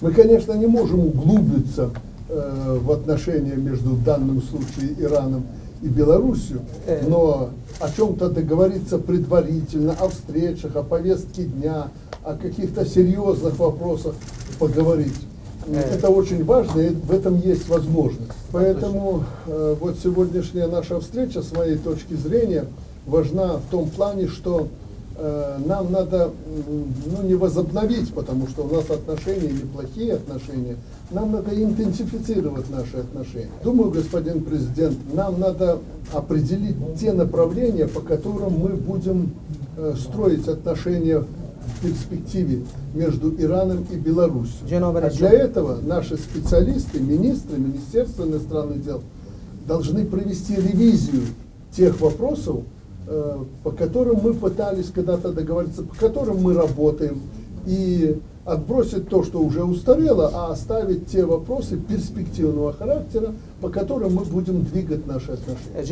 Мы, конечно, не можем углубиться э, в отношения между в данном случае Ираном и Белоруссией, Э. но о чем-то договориться предварительно, о встречах, о повестке дня, о каких-то серьезных вопросах поговорить. Э. Это очень важно, и в этом есть возможность. Поэтому э, вот сегодняшняя наша встреча, с моей точки зрения, важна в том плане, что нам надо ну, не возобновить, потому что у нас отношения неплохие отношения, нам надо интенсифицировать наши отношения. Думаю, господин президент, нам надо определить те направления, по которым мы будем э, строить отношения в перспективе между Ираном и Беларусью. А для этого наши специалисты, министры, Министерство иностранных дел должны провести ревизию тех вопросов, э, по которым мы пытались когда-то договориться, по которым мы работаем, и отбросить то, что уже устарело, а оставить те вопросы перспективного характера, по которым мы будем двигать наши отношения.